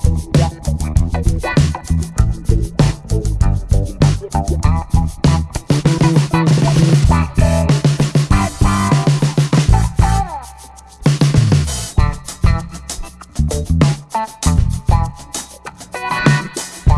Yeah.